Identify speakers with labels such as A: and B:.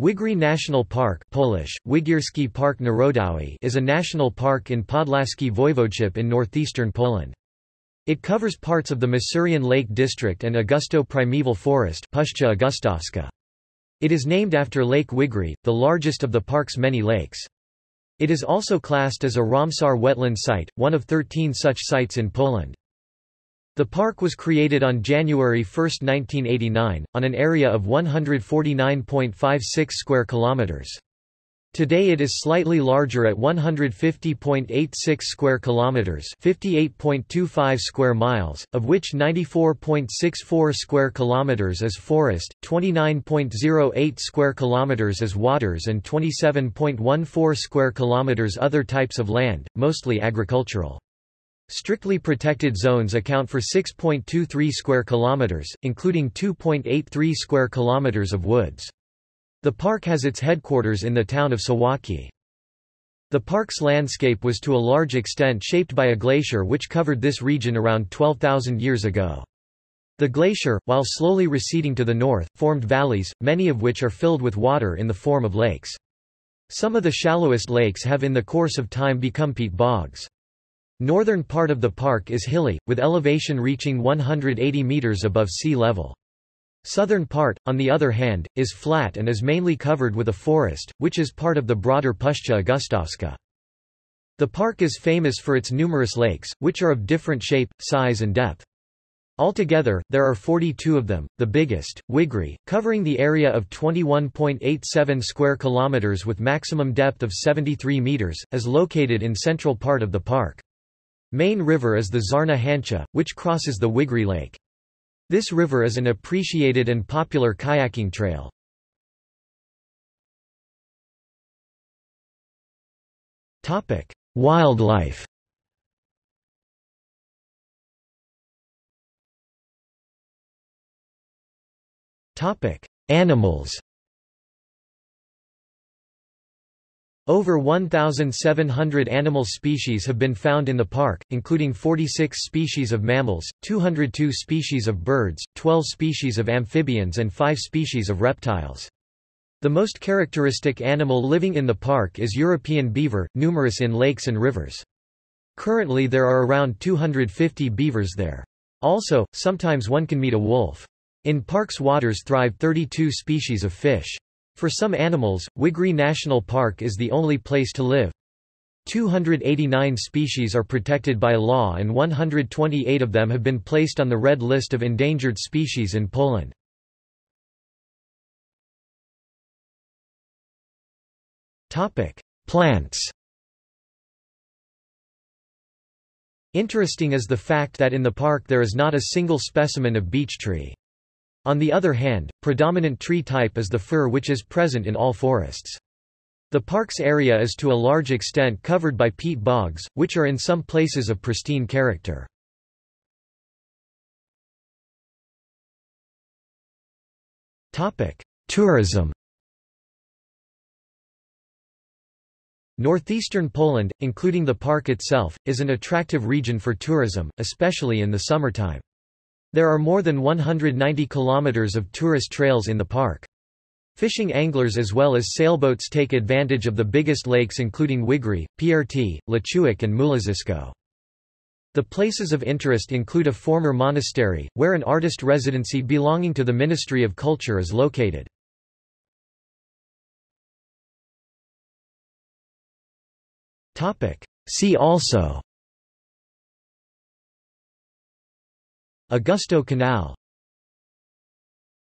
A: Wigry National Park Polish, Park Narodowy is a national park in Podlaskie Voivodeship in northeastern Poland. It covers parts of the Masurian Lake District and Augustów Primeval Forest Puszcza Augustowska. It is named after Lake Wigry, the largest of the park's many lakes. It is also classed as a Ramsar wetland site, one of 13 such sites in Poland. The park was created on January 1, 1989, on an area of 149.56 square kilometers. Today it is slightly larger at 150.86 square kilometers, 58.25 square miles, of which 94.64 square kilometers is forest, 29.08 square kilometers is waters and 27.14 square kilometers other types of land, mostly agricultural. Strictly protected zones account for 6.23 square kilometers, including 2.83 square kilometers of woods. The park has its headquarters in the town of Suwałki. The park's landscape was to a large extent shaped by a glacier which covered this region around 12,000 years ago. The glacier, while slowly receding to the north, formed valleys, many of which are filled with water in the form of lakes. Some of the shallowest lakes have in the course of time become peat bogs. Northern part of the park is hilly, with elevation reaching 180 meters above sea level. Southern part, on the other hand, is flat and is mainly covered with a forest, which is part of the broader Puszcza Augustowska. The park is famous for its numerous lakes, which are of different shape, size and depth. Altogether, there are 42 of them. The biggest, Wigry, covering the area of 21.87 square kilometers with maximum depth of 73 meters, is located in central part of the park. Main river is the Czarna Hańcza, which crosses the Wigry Lake. This river is an appreciated and popular kayaking trail. Wildlife Animals Over 1,700 animal species have been found in the park, including 46 species of mammals, 202 species of birds, 12 species of amphibians and 5 species of reptiles. The most characteristic animal living in the park is European beaver, numerous in lakes and rivers. Currently there are around 250 beavers there. Also, sometimes one can meet a wolf. In park's waters thrive 32 species of fish. For some animals, Wigry National Park is the only place to live. 289 species are protected by law and 128 of them have been placed on the Red List of Endangered Species in Poland. Plants Interesting is the fact that in the park there is not a single specimen of beech tree. On the other hand, predominant tree type is the fir which is present in all forests. The park's area is to a large extent covered by peat bogs, which are in some places of pristine character. Tourism Northeastern Poland, including the park itself, is an attractive region for tourism, especially in the summertime. There are more than 190 kilometers of tourist trails in the park. Fishing anglers as well as sailboats take advantage of the biggest lakes including Wigry, Prt, Lechuik and Mułaczysko. The places of interest include a former monastery, where an artist residency belonging to the Ministry of Culture is located. See also Augustów Canal